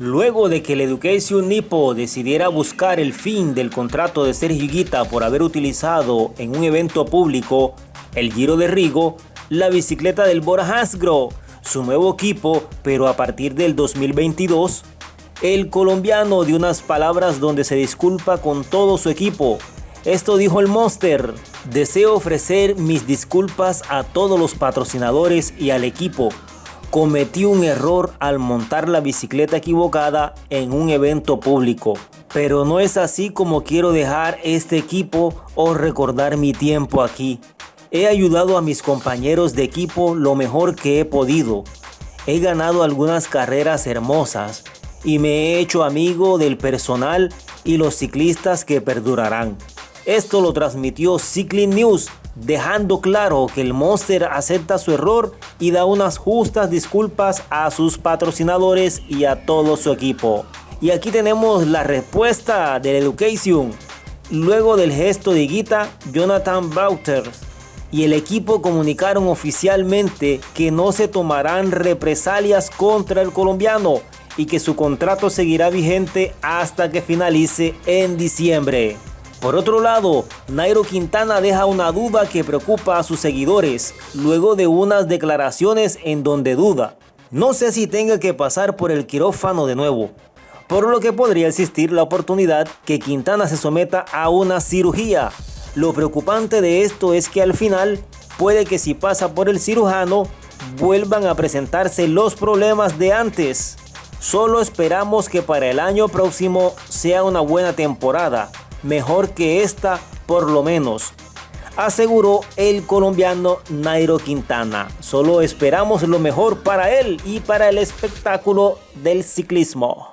Luego de que el Education Nipo decidiera buscar el fin del contrato de Sergio Higuita por haber utilizado en un evento público el Giro de Rigo, la bicicleta del Bora Hansgrohe, su nuevo equipo, pero a partir del 2022, el colombiano dio unas palabras donde se disculpa con todo su equipo. Esto dijo el Monster, deseo ofrecer mis disculpas a todos los patrocinadores y al equipo cometí un error al montar la bicicleta equivocada en un evento público. Pero no es así como quiero dejar este equipo o recordar mi tiempo aquí. He ayudado a mis compañeros de equipo lo mejor que he podido. He ganado algunas carreras hermosas y me he hecho amigo del personal y los ciclistas que perdurarán. Esto lo transmitió Cycling News dejando claro que el Monster acepta su error y da unas justas disculpas a sus patrocinadores y a todo su equipo. Y aquí tenemos la respuesta del Education. Luego del gesto de Guita, Jonathan Bauter y el equipo comunicaron oficialmente que no se tomarán represalias contra el colombiano y que su contrato seguirá vigente hasta que finalice en diciembre. Por otro lado, Nairo Quintana deja una duda que preocupa a sus seguidores, luego de unas declaraciones en donde duda. No sé si tenga que pasar por el quirófano de nuevo, por lo que podría existir la oportunidad que Quintana se someta a una cirugía. Lo preocupante de esto es que al final, puede que si pasa por el cirujano, vuelvan a presentarse los problemas de antes. Solo esperamos que para el año próximo sea una buena temporada, mejor que esta por lo menos, aseguró el colombiano Nairo Quintana. Solo esperamos lo mejor para él y para el espectáculo del ciclismo.